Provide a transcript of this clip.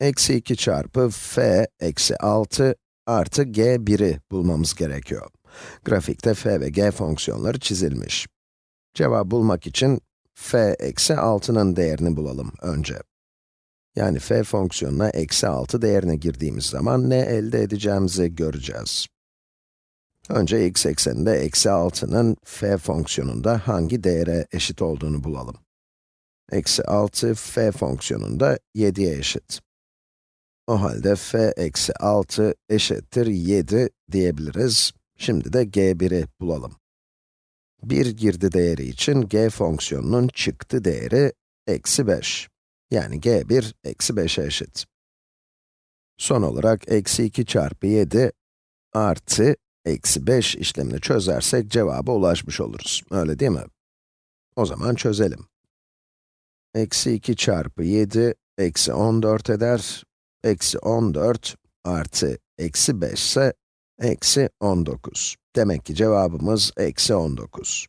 eksi 2 çarpı f eksi 6 artı g1'i bulmamız gerekiyor. Grafikte f ve g fonksiyonları çizilmiş. Cevabı bulmak için f eksi 6'nın değerini bulalım önce. Yani f fonksiyonuna eksi 6 değerine girdiğimiz zaman ne elde edeceğimizi göreceğiz. Önce x ekseninde eksi 6'nın f fonksiyonunda hangi değere eşit olduğunu bulalım. Eksi 6 f fonksiyonunda 7'ye eşit. O halde f eksi 6 eşittir 7 diyebiliriz. Şimdi de g1'i bulalım. Bir girdi değeri için g fonksiyonunun çıktı değeri eksi 5. Yani g1 eksi 5'e eşit. Son olarak eksi 2 çarpı 7 artı eksi 5 işlemini çözersek cevaba ulaşmış oluruz. Öyle değil mi? O zaman çözelim. Eksi 2 çarpı 7, eksi 14 eder. Eksi 14 artı eksi 5 ise eksi 19. Demek ki cevabımız eksi 19.